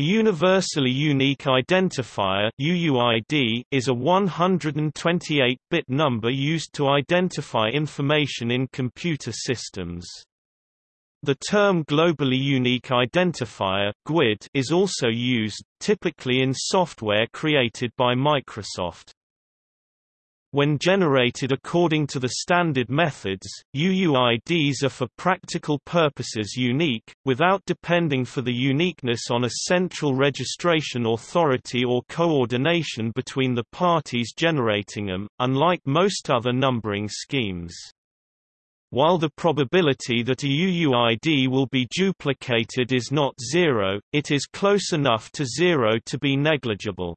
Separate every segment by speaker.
Speaker 1: A universally unique identifier UUID is a 128-bit number used to identify information in computer systems. The term Globally Unique Identifier GUID is also used, typically in software created by Microsoft. When generated according to the standard methods, UUIDs are for practical purposes unique, without depending for the uniqueness on a central registration authority or coordination between the parties generating them, unlike most other numbering schemes. While the probability that a UUID will be duplicated is not zero, it is close enough to zero to be negligible.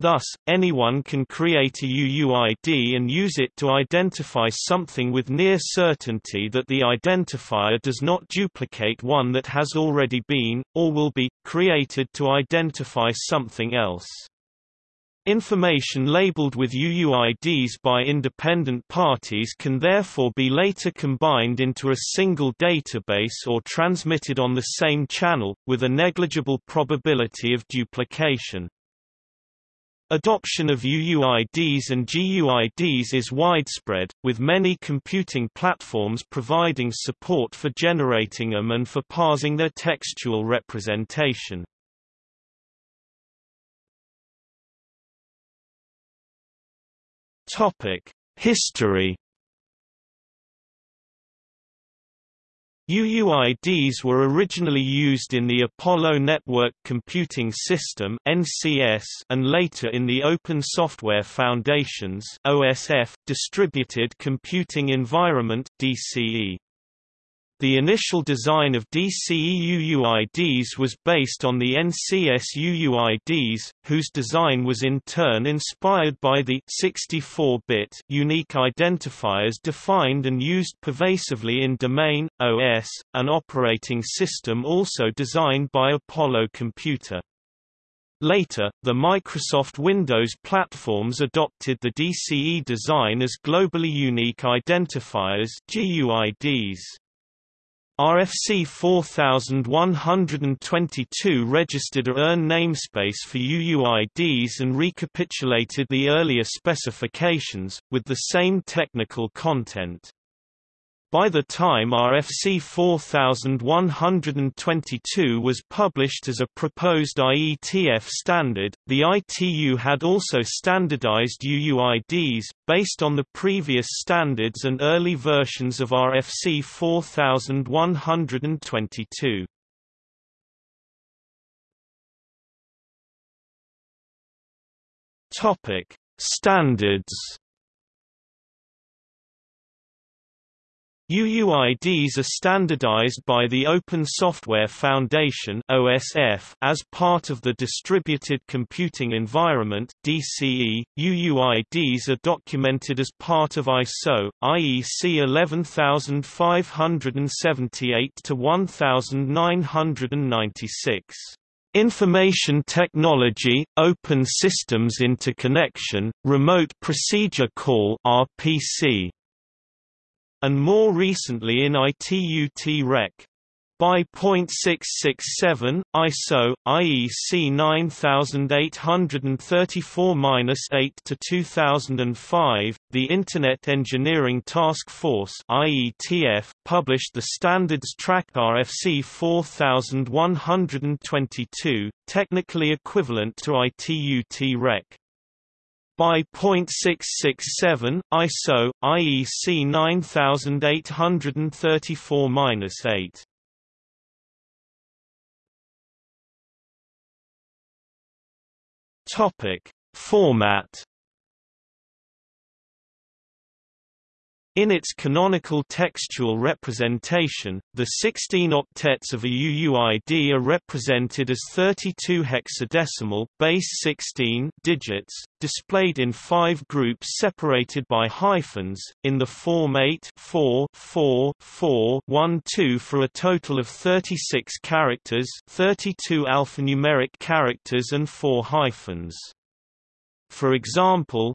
Speaker 1: Thus, anyone can create a UUID and use it to identify something with near certainty that the identifier does not duplicate one that has already been, or will be, created to identify something else. Information labeled with UUIDs by independent parties can therefore be later combined into a single database or transmitted on the same channel, with a negligible probability of duplication. Adoption of UUIDs and GUIDs is widespread, with many computing platforms providing support for generating them and for parsing their textual representation. History UUIDs were originally used in the Apollo Network Computing System (NCS) and later in the Open Software Foundation's (OSF) Distributed Computing Environment (DCE). The initial design of DCE UUIDs was based on the NCS UUIDs, whose design was in turn inspired by the 64-bit unique identifiers defined and used pervasively in Domain, OS, an operating system also designed by Apollo Computer. Later, the Microsoft Windows platforms adopted the DCE design as globally unique identifiers GUIDs. RFC 4122 registered a URN namespace for UUIDs and recapitulated the earlier specifications, with the same technical content. By the time RFC 4122 was published as a proposed IETF standard, the ITU had also standardized UUIDs, based on the previous standards and early versions of RFC 4122. Standards UUIDs are standardized by the Open Software Foundation (OSF) as part of the Distributed Computing Environment (DCE). UUIDs are documented as part of ISO IEC 11578 to 1996. Information Technology, Open Systems Interconnection, Remote Procedure Call (RPC) and more recently in ITU-T-REC. By .667, ISO, IEC 9834-8 to 2005, the Internet Engineering Task Force (IETF) published the standards track RFC 4122, technically equivalent to ITU-T-REC. By .667, ISO, IEC 9834-8. Topic: Format In its canonical textual representation, the 16 octets of a UUID are represented as 32 hexadecimal base 16 digits, displayed in five groups separated by hyphens, in the form 8 4 4 4 1 2 for a total of 36 characters 32 alphanumeric characters and 4 hyphens. For example,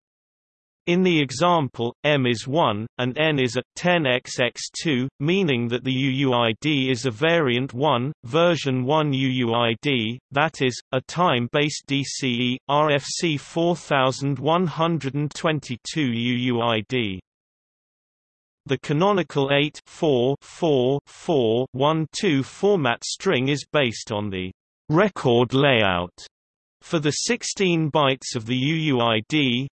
Speaker 1: In the example, m is 1, and n is at 10xx2, meaning that the UUID is a variant 1, version 1 UUID, that is, a time-based DCE, RFC 4122 UUID. The canonical 8 4 4 4 1 2 format string is based on the record layout for the 16 bytes of the UUID,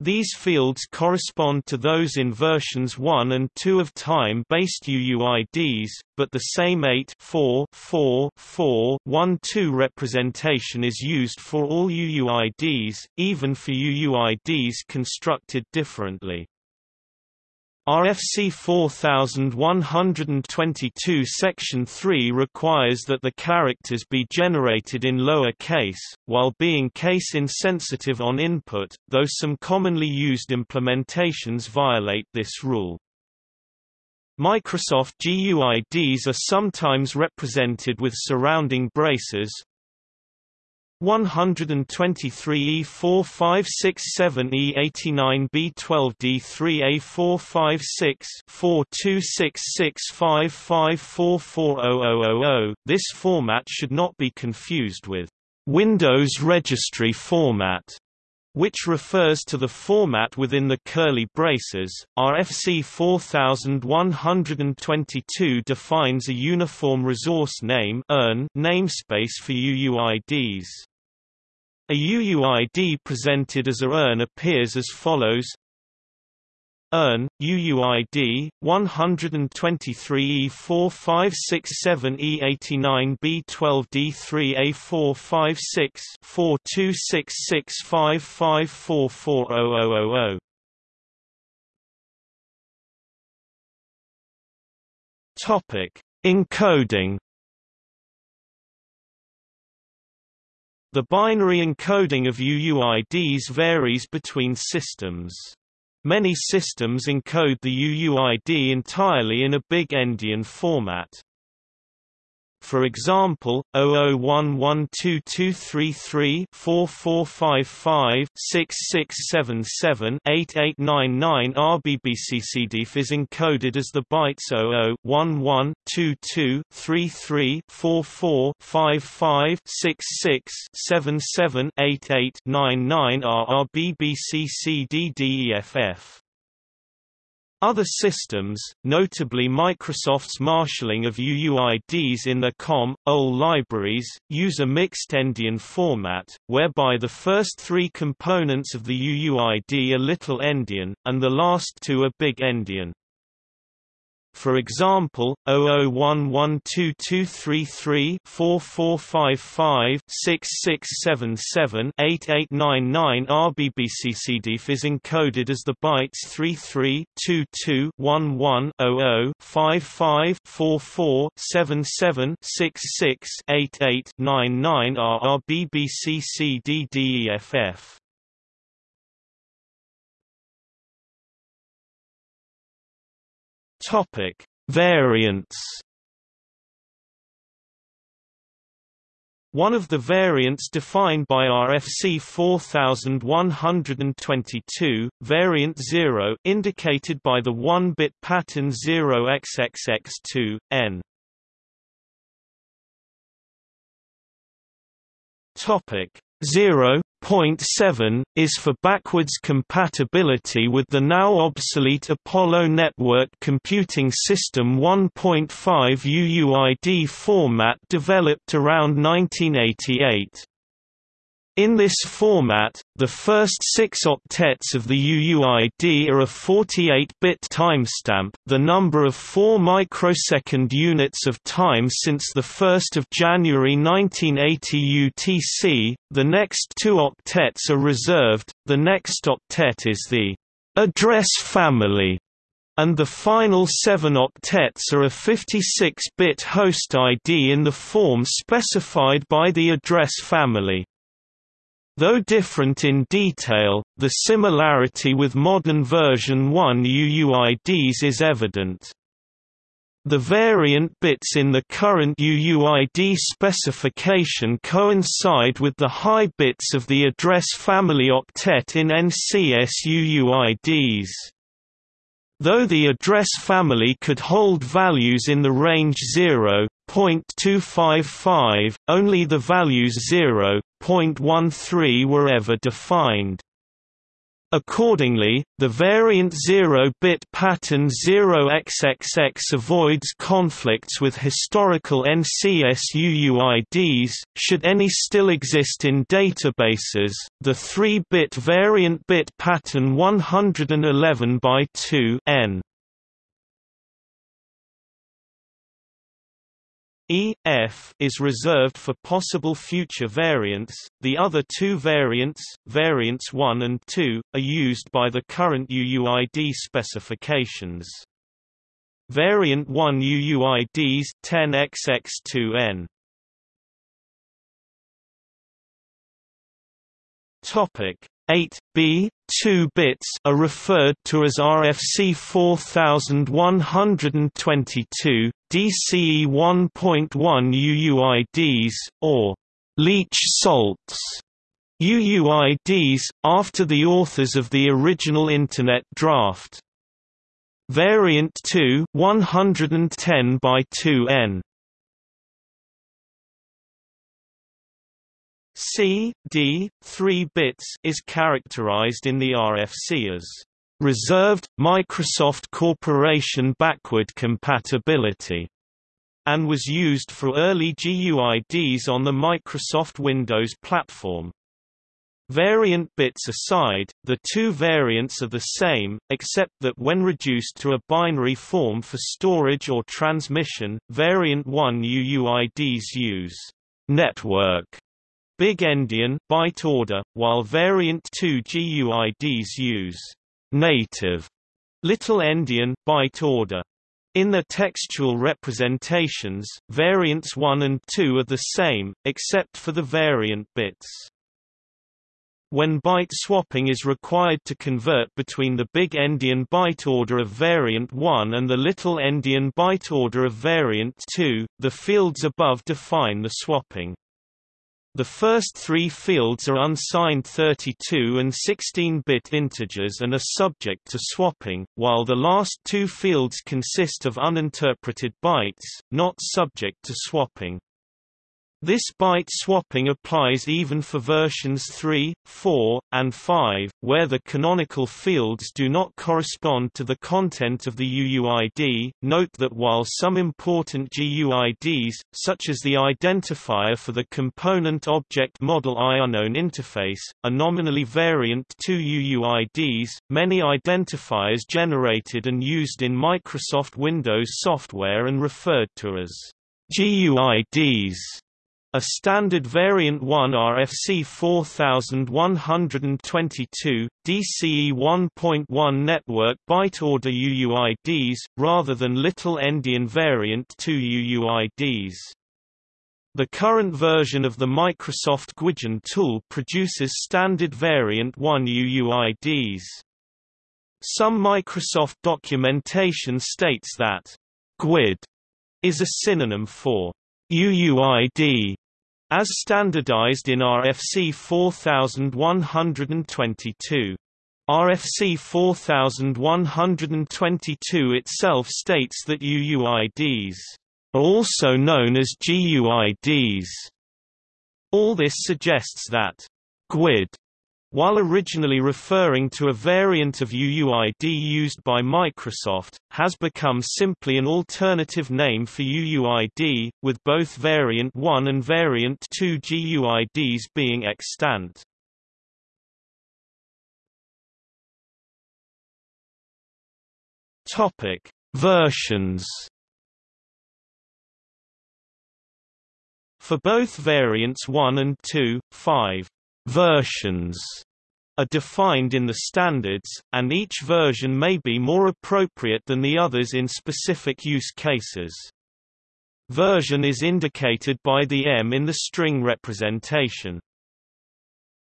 Speaker 1: these fields correspond to those in versions 1 and 2 of time-based UUIDs, but the same 8 4 4 4 1 2 representation is used for all UUIDs, even for UUIDs constructed differently. RFC 4122 Section 3 requires that the characters be generated in lower case, while being case insensitive on input, though some commonly used implementations violate this rule. Microsoft GUIDs are sometimes represented with surrounding braces, 123 E4567 E89 B12 D3 A456 426655440000. This format should not be confused with Windows registry format which refers to the format within the curly braces. RFC 4122 defines a uniform resource name namespace for UUIDs. A UUID presented as a URN appears as follows URN, UUID, 123E4567E89B12D3A456 426655440000. Topic: Encoding The binary encoding of UUIDs varies between systems. Many systems encode the UUID entirely in a big endian format. For example, 0011233-4455-6677-8899 is encoded as the bytes 00112233-4455-6677-8899 are other systems, notably Microsoft's marshalling of UUIDs in their COM, OLE libraries, use a mixed endian format, whereby the first three components of the UUID are little endian, and the last two are big endian. For example, 0011223344556778899 RBBCCDIF is encoded as the bytes 33 22 11 00 55 44 77 66 8899 RBBCCDDEFF. Topic: Variants. One of the variants defined by RFC 4122, variant 0 indicated by the 1-bit pattern 0xxx2, n. Topic 0.7, is for backwards compatibility with the now obsolete Apollo Network Computing System 1.5 UUID format developed around 1988. In this format, the first six octets of the UUID are a 48-bit timestamp, the number of 4 microsecond units of time since 1 January 1980 UTC, the next two octets are reserved, the next octet is the address family, and the final seven octets are a 56-bit host ID in the form specified by the address family. Though different in detail, the similarity with modern version 1 UUIDs is evident. The variant bits in the current UUID specification coincide with the high bits of the address family octet in NCS UUIDs. Though the address family could hold values in the range 0.255, only the values 0.13 were ever defined. Accordingly, the variant 0-bit pattern 0xxx avoids conflicts with historical NCS UUIDs, should any still exist in databases. The 3-bit variant bit pattern 111 by 2 n E, F is reserved for possible future variants. The other two variants, variants 1 and 2, are used by the current UUID specifications. Variant 1 UUIDs 10xx2n. Topic 8b 2 bits are referred to as RFC 4122 DCE 1.1 UUIDs or leach salts. UUIDs after the authors of the original internet draft. Variant 2 110 by 2n C, D, 3 bits is characterized in the RFC as reserved Microsoft Corporation backward compatibility and was used for early GUIDs on the Microsoft Windows platform. Variant bits aside, the two variants are the same, except that when reduced to a binary form for storage or transmission, variant 1 UUIDs use network Big Endian byte order, while variant 2 GUIDs use native Little Endian byte order. In their textual representations, variants 1 and 2 are the same, except for the variant bits. When byte swapping is required to convert between the big endian byte order of variant 1 and the little endian byte order of variant 2, the fields above define the swapping. The first three fields are unsigned 32 and 16-bit integers and are subject to swapping, while the last two fields consist of uninterpreted bytes, not subject to swapping. This byte swapping applies even for versions 3, 4, and 5, where the canonical fields do not correspond to the content of the UUID. Note that while some important GUIDs, such as the identifier for the Component Object Model IUnknown interface, are nominally variant 2 UUIDs, many identifiers generated and used in Microsoft Windows software and referred to as GUIDs a standard variant 1 RFC 4122, DCE 1.1 network byte order UUIDs, rather than Little Endian variant 2 UUIDs. The current version of the Microsoft guidgen tool produces standard variant 1 UUIDs. Some Microsoft documentation states that GUID is a synonym for UUID as standardized in RFC 4122. RFC 4122 itself states that UUIDs are also known as GUIDs. All this suggests that GUID while originally referring to a variant of UUID used by Microsoft, has become simply an alternative name for UUID, with both Variant 1 and Variant 2 GUIDs being extant. Topic: Versions. For both variants 1 and 2, 5 versions are defined in the standards, and each version may be more appropriate than the others in specific use cases. Version is indicated by the M in the string representation.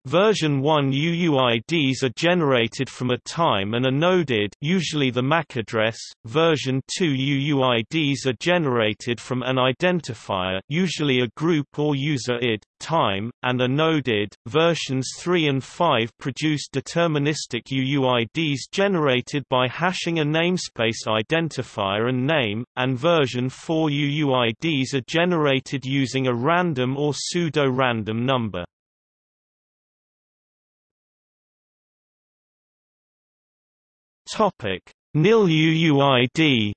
Speaker 1: Version 1 UUIDs are generated from a time and are node ID usually the MAC address. Version 2 UUIDs are generated from an identifier usually a group or user ID, time, and are node ID. Versions 3 and 5 produce deterministic UUIDs generated by hashing a namespace identifier and name, and version 4 UUIDs are generated using a random or pseudo-random number. Topic: NIL UUID.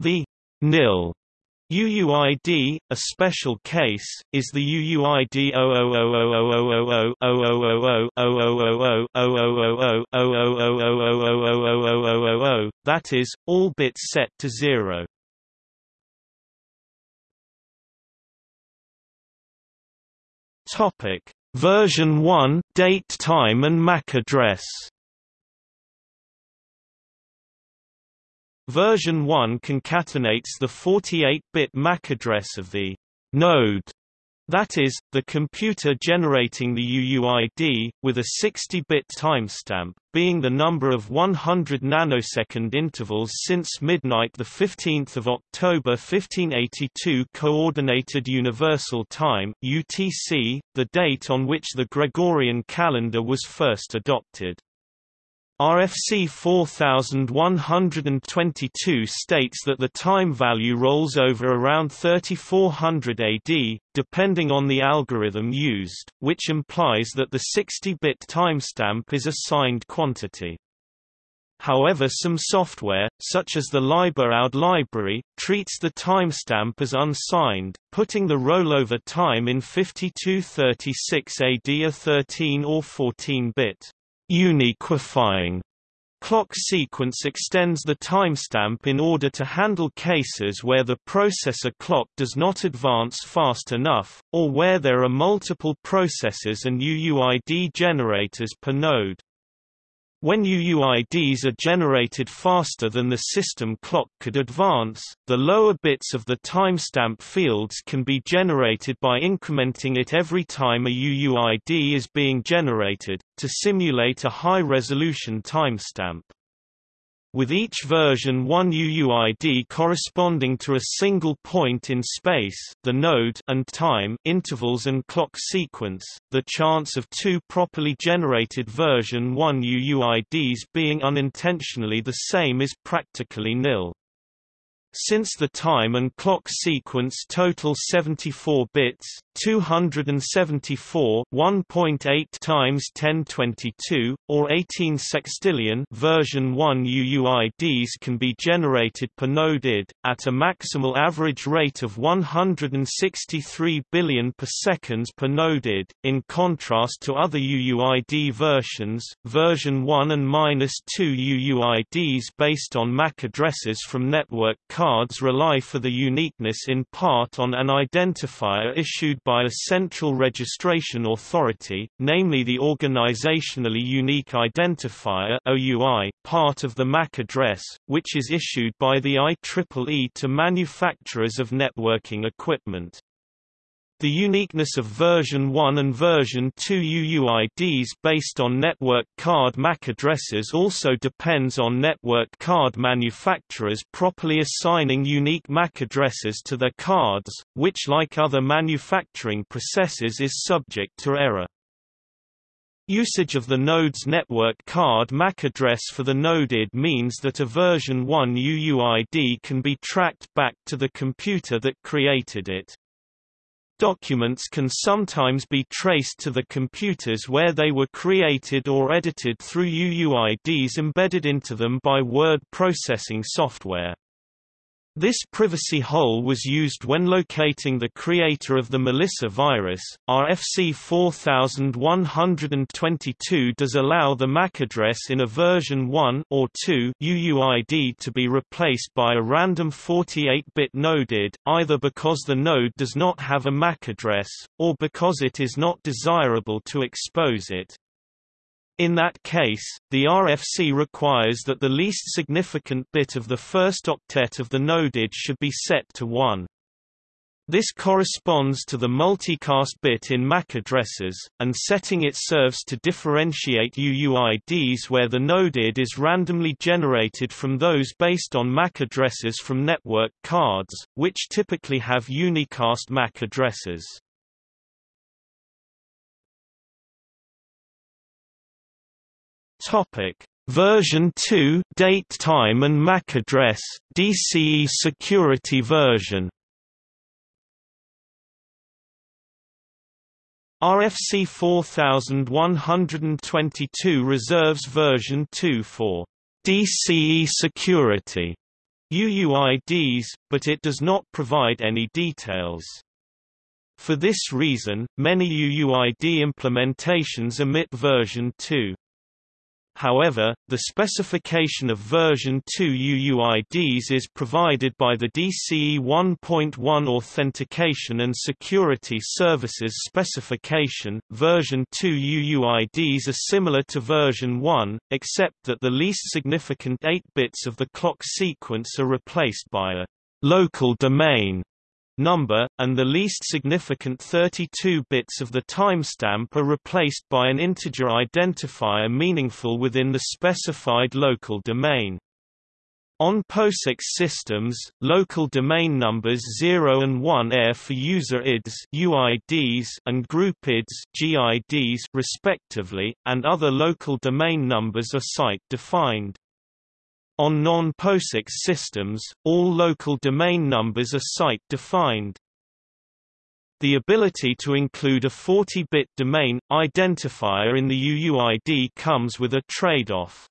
Speaker 1: The NIL UUID, a special case, is the UUID 00000000000000000000000000000000000000000000000000000000000000000000000000000000000000000000000000000000000000000000000000000000000000000000000000000000000000000000000000000000000000000000000000000000000000000000000000000000000000000000000000000000000000000000000000000000000000000000000000000000000000000000000000000000000000000000000000000000000000000000Topic: Version 1 date time and MAC address. Version 1 concatenates the 48-bit MAC address of the node that is, the computer generating the UUID, with a 60-bit timestamp, being the number of 100 nanosecond intervals since midnight 15 October 1582 Coordinated Universal Time UTC, the date on which the Gregorian calendar was first adopted. RFC 4122 states that the time value rolls over around 3400 AD, depending on the algorithm used, which implies that the 60-bit timestamp is a signed quantity. However some software, such as the libuuid library, treats the timestamp as unsigned, putting the rollover time in 5236 AD a 13 or 14-bit uniquifying clock sequence extends the timestamp in order to handle cases where the processor clock does not advance fast enough, or where there are multiple processors and UUID generators per node. When UUIDs are generated faster than the system clock could advance, the lower bits of the timestamp fields can be generated by incrementing it every time a UUID is being generated, to simulate a high-resolution timestamp with each version one UUID corresponding to a single point in space the node and time intervals and clock sequence, the chance of two properly generated version 1 UUIDs being unintentionally the same is practically nil. Since the time and clock sequence total 74 bits, 274 1.8 times 1022 or 18 sextillion version 1 UUIDs can be generated per node id at a maximal average rate of 163 billion per seconds per node id in contrast to other UUID versions version 1 and -2 UUIDs based on MAC addresses from network cards rely for the uniqueness in part on an identifier issued by a central registration authority, namely the Organizationally Unique Identifier OUI, part of the MAC address, which is issued by the IEEE to manufacturers of networking equipment. The uniqueness of version 1 and version 2 UUIDs based on network card MAC addresses also depends on network card manufacturers properly assigning unique MAC addresses to their cards, which like other manufacturing processes is subject to error. Usage of the node's network card MAC address for the node ID means that a version 1 UUID can be tracked back to the computer that created it. Documents can sometimes be traced to the computers where they were created or edited through UUIDs embedded into them by word processing software. This privacy hole was used when locating the creator of the Melissa virus. RFC 4122 does allow the MAC address in a version 1 or 2 UUID to be replaced by a random 48-bit node ID, either because the node does not have a MAC address, or because it is not desirable to expose it. In that case, the RFC requires that the least significant bit of the first octet of the node ID should be set to 1. This corresponds to the multicast bit in MAC addresses, and setting it serves to differentiate UUIDs where the node ID is randomly generated from those based on MAC addresses from network cards, which typically have unicast MAC addresses. Topic: Version 2 date time and MAC address DCE security version RFC 4122 reserves version 2 for DCE security UUIDs, but it does not provide any details. For this reason, many UUID implementations omit version 2. However, the specification of version 2 UUIDs is provided by the DCE 1.1 Authentication and Security Services specification. Version 2 UUIDs are similar to version 1, except that the least significant 8 bits of the clock sequence are replaced by a local domain number, and the least significant 32 bits of the timestamp are replaced by an integer identifier meaningful within the specified local domain. On POSIX systems, local domain numbers 0 and 1 are for user IDs UIDs and group IDs GIDs respectively, and other local domain numbers are site-defined. On non-POSIX systems, all local domain numbers are site-defined. The ability to include a 40-bit domain, identifier in the UUID comes with a trade-off.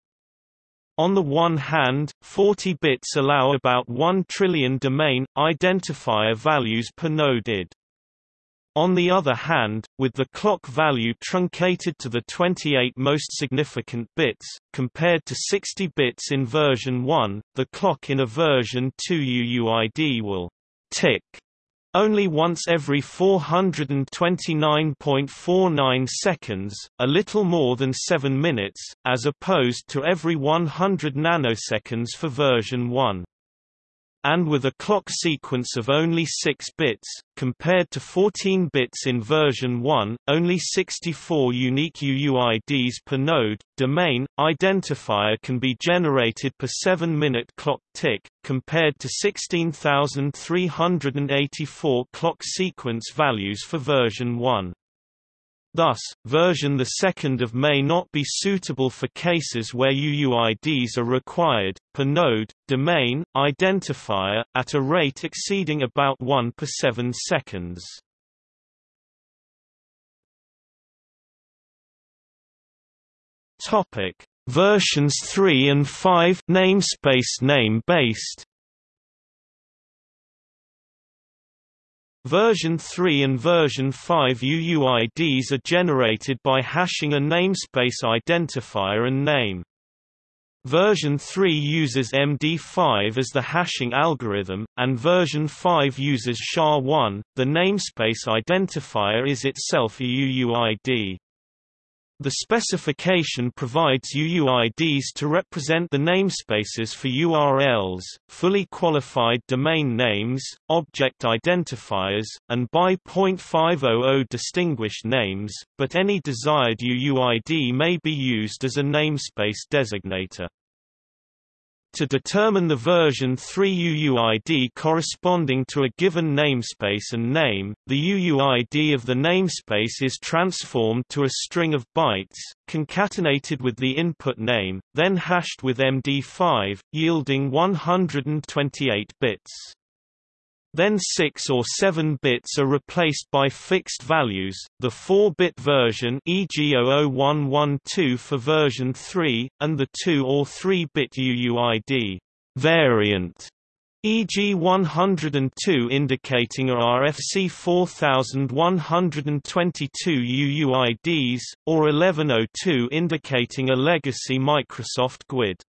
Speaker 1: On the one hand, 40 bits allow about 1 trillion domain, identifier values per node ID. On the other hand, with the clock value truncated to the 28 most significant bits, compared to 60 bits in version 1, the clock in a version 2 UUID will tick. Only once every 429.49 seconds, a little more than 7 minutes, as opposed to every 100 nanoseconds for version 1 and with a clock sequence of only 6 bits, compared to 14 bits in version 1, only 64 unique UUIDs per node. Domain identifier can be generated per 7-minute clock tick, compared to 16,384 clock sequence values for version 1. Thus, version 2 may not be suitable for cases where UUIDs are required, per node, domain, identifier, at a rate exceeding about 1 per 7 seconds. Versions 3 and 5 namespace name-based Version 3 and version 5 UUIDs are generated by hashing a namespace identifier and name. Version 3 uses MD5 as the hashing algorithm, and version 5 uses SHA-1. The namespace identifier is itself a UUID. The specification provides UUIDs to represent the namespaces for URLs, fully qualified domain names, object identifiers, and by .500 distinguished names, but any desired UUID may be used as a namespace designator. To determine the version 3 UUID corresponding to a given namespace and name, the UUID of the namespace is transformed to a string of bytes, concatenated with the input name, then hashed with MD5, yielding 128 bits. Then 6 or 7 bits are replaced by fixed values, the 4-bit version e.g. 00112 for version 3, and the 2 or 3-bit UUID variant e.g. 102 indicating a RFC 4122 UUIDs, or 1102 indicating a legacy Microsoft GUID.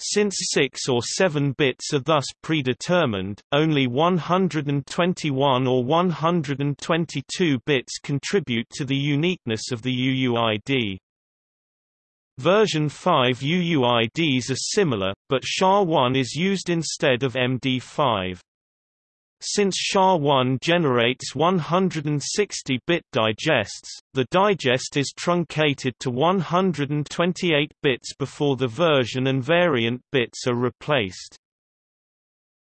Speaker 1: Since 6 or 7 bits are thus predetermined, only 121 or 122 bits contribute to the uniqueness of the UUID. Version 5 UUIDs are similar, but SHA-1 is used instead of MD5. Since SHA-1 generates 160-bit digests, the digest is truncated to 128 bits before the version and variant bits are replaced.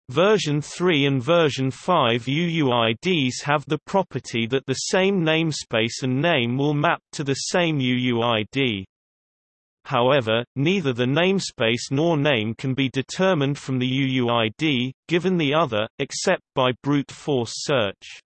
Speaker 1: Version 3 and version 5 UUIDs have the property that the same namespace and name will map to the same UUID. However, neither the namespace nor name can be determined from the UUID, given the other, except by brute force search.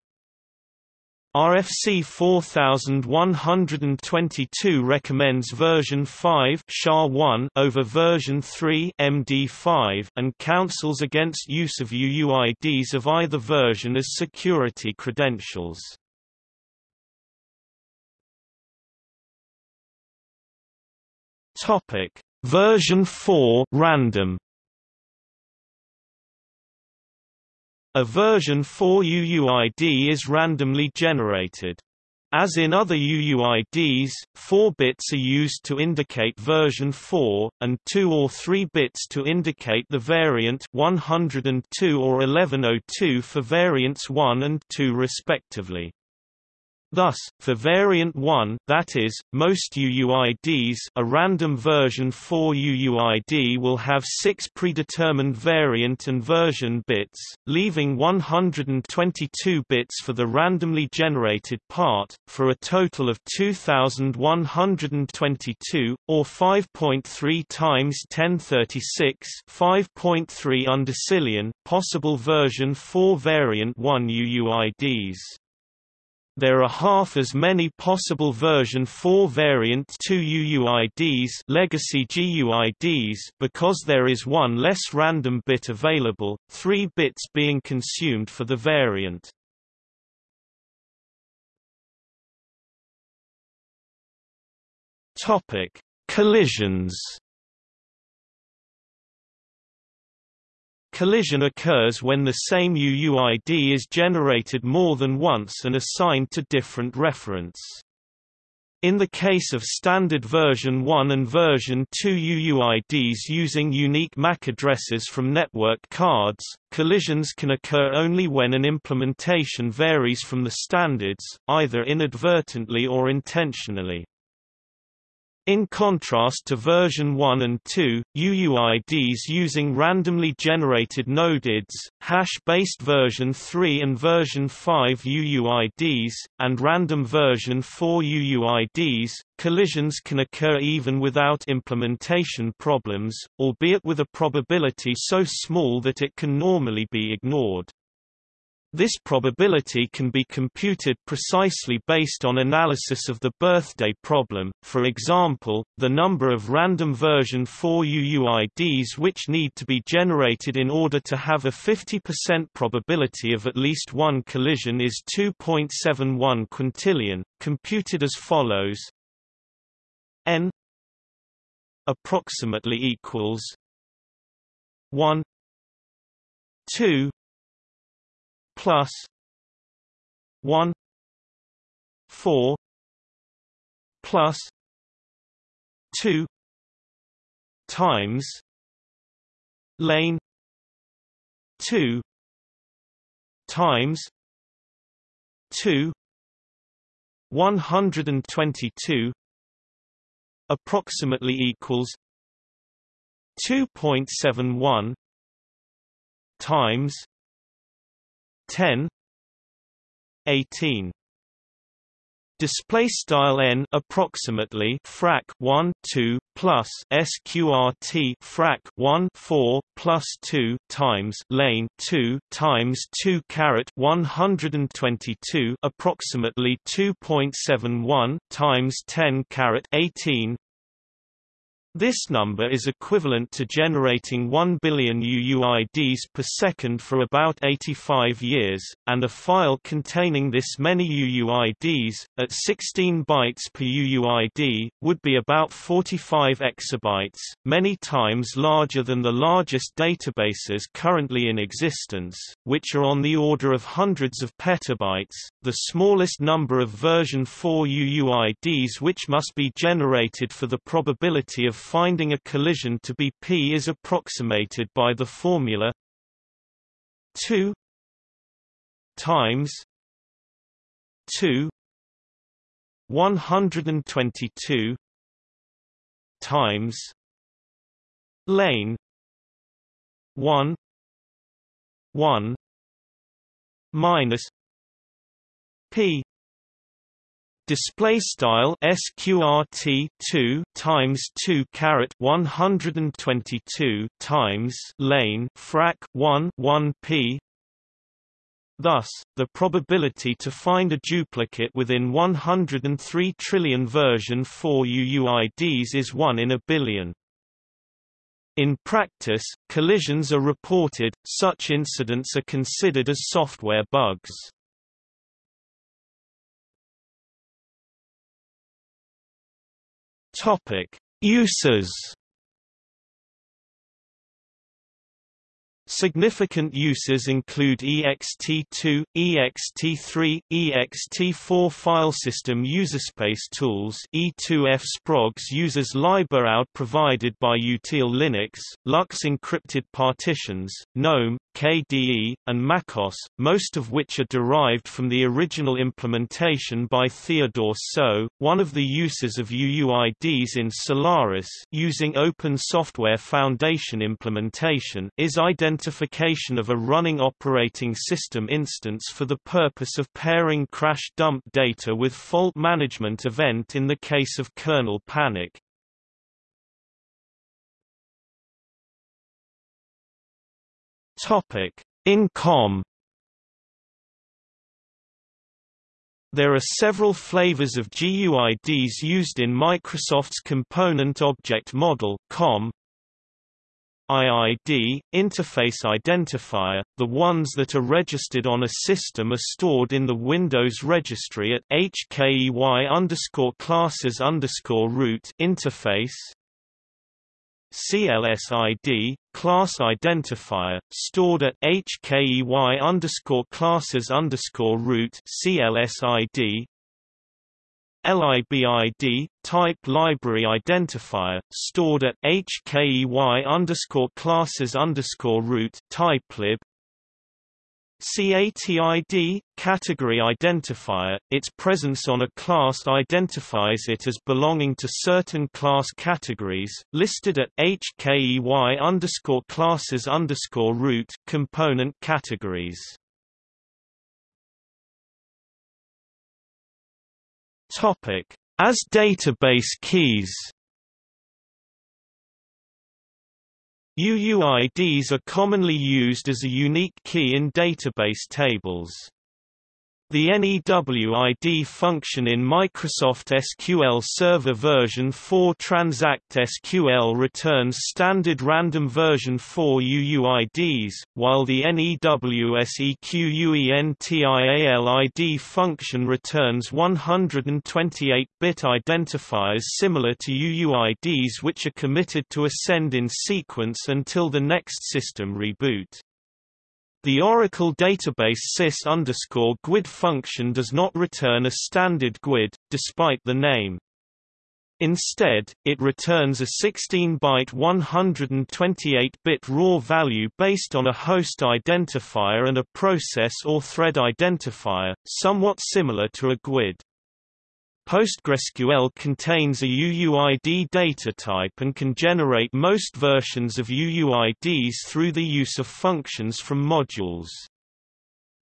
Speaker 1: RFC 4122 recommends version 5 SHA-1 over version 3 MD5 and counsels against use of UUIDs of either version as security credentials. Topic: Version 4 random. A version 4 UUID is randomly generated. As in other UUIDs, 4 bits are used to indicate version 4, and 2 or 3 bits to indicate the variant 102 or 1102 for variants 1 and 2 respectively. Thus, for variant 1 that is, most UUIDs a random version 4 UUID will have 6 predetermined variant and version bits, leaving 122 bits for the randomly generated part, for a total of 2122, or 5.3 times 1036 5.3 undecillion possible version 4 variant 1 UUIDs. There are half as many possible version 4 variant 2 UUIDs legacy GUIDs because there is one less random bit available, 3 bits being consumed for the variant. Topic: Collisions Collision occurs when the same UUID is generated more than once and assigned to different reference. In the case of standard version 1 and version 2 UUIDs using unique MAC addresses from network cards, collisions can occur only when an implementation varies from the standards, either inadvertently or intentionally. In contrast to version 1 and 2, UUIDs using randomly generated nodeids, hash-based version 3 and version 5 UUIDs, and random version 4 UUIDs, collisions can occur even without implementation problems, albeit with a probability so small that it can normally be ignored. This probability can be computed precisely based on analysis of the birthday problem, for example, the number of random version 4 UUIDs which need to be generated in order to have a 50% probability of at least one collision is 2.71 quintillion, computed as follows. N approximately equals 1 2 plus 1 4 plus 2 times lane 2 times 2 122 approximately equals 2.71 times 10 18 display style n approximately frac 1 2 plus sqrt frac 1 4 plus 2 times lane 2 times 2 caret 122 approximately 2.71 times 10 caret 18 this number is equivalent to generating 1 billion UUIDs per second for about 85 years, and a file containing this many UUIDs, at 16 bytes per UUID, would be about 45 exabytes, many times larger than the largest databases currently in existence, which are on the order of hundreds of petabytes. The smallest number of version 4 UUIDs which must be generated for the probability of finding a collision to be p is approximated by the formula 2 times 2 122 times lane 1 1 minus p display style sqrt 2 times 2 caret 122 times lane frac 1 1 p Thus, the probability to find a duplicate within 103 trillion version 4 UUIDs is 1 in a billion. In practice, collisions are reported, such incidents are considered as software bugs. Topic: Uses. Significant uses include ext2, ext3, ext4 file system userspace tools E2F Sprogs uses libuuid provided by Util Linux, LUKS encrypted partitions, GNOME, KDE, and MacOS, most of which are derived from the original implementation by Theodore Ts'o. One of the uses of UUIDs in Solaris using Open Software Foundation implementation is identification of a running operating system instance for the purpose of pairing crash dump data with fault management event in the case of kernel panic. Topic: In COM There are several flavors of GUIDs used in Microsoft's Component Object Model (COM). IID, Interface Identifier, the ones that are registered on a system are stored in the Windows registry at HKEY underscore classes underscore root interface. CLSID, class identifier, stored at HKEY underscore classes underscore root CLSID. LIBID, type library identifier, stored at HKEY underscore classes underscore root typelib. CATID, category identifier, its presence on a class identifies it as belonging to certain class categories, listed at HKEY underscore classes underscore root component categories. Topic: As database keys. UUIDs are commonly used as a unique key in database tables. The NEWID function in Microsoft SQL Server version 4 Transact SQL returns standard random version 4 UUIDs, while the NEWSEQUENTIALID function returns 128-bit identifiers similar to UUIDs which are committed to ascend in sequence until the next system reboot. The Oracle database sys GUID function does not return a standard GUID, despite the name. Instead, it returns a 16-byte 128-bit raw value based on a host identifier and a process or thread identifier, somewhat similar to a GUID. PostgreSQL contains a UUID data type and can generate most versions of UUIDs through the use of functions from modules.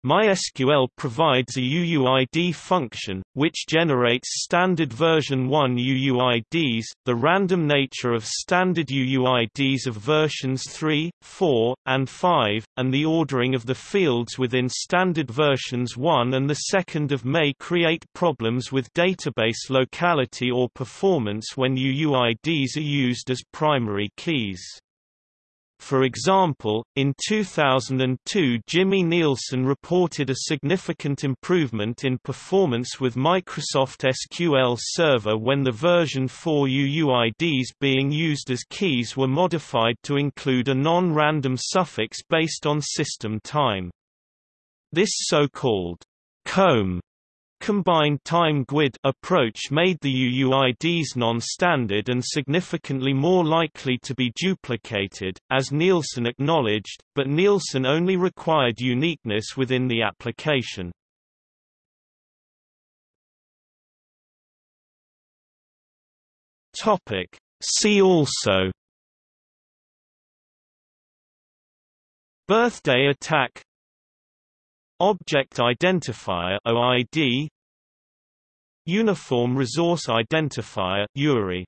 Speaker 1: MySQL provides a UUID function, which generates standard version 1 UUIDs, the random nature of standard UUIDs of versions 3, 4, and 5, and the ordering of the fields within standard versions 1 and the 2nd of may create problems with database locality or performance when UUIDs are used as primary keys. For example, in 2002 Jimmy Nilsson reported a significant improvement in performance with Microsoft SQL Server when the version 4 UUIDs being used as keys were modified to include a non-random suffix based on system time. This so-called comb combined time GUID approach made the UUIDs non-standard and significantly more likely to be duplicated, as Nilsson acknowledged, but Nilsson only required uniqueness within the application. Topic. See also Birthday attack Object Identifier OID Uniform Resource Identifier URI